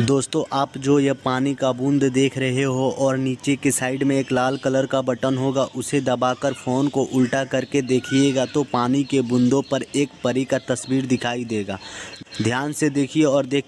दोस्तों, आप जो ये पानी का बूंद देख रहे हो और नीचे के साइड में एक लाल कलर का बटन होगा, उसे दबाकर फ़ोन को उल्टा करके देखिएगा तो पानी के बूंदों पर एक परी का तस्वीर दिखाई देगा। ध्यान से देखिए और देख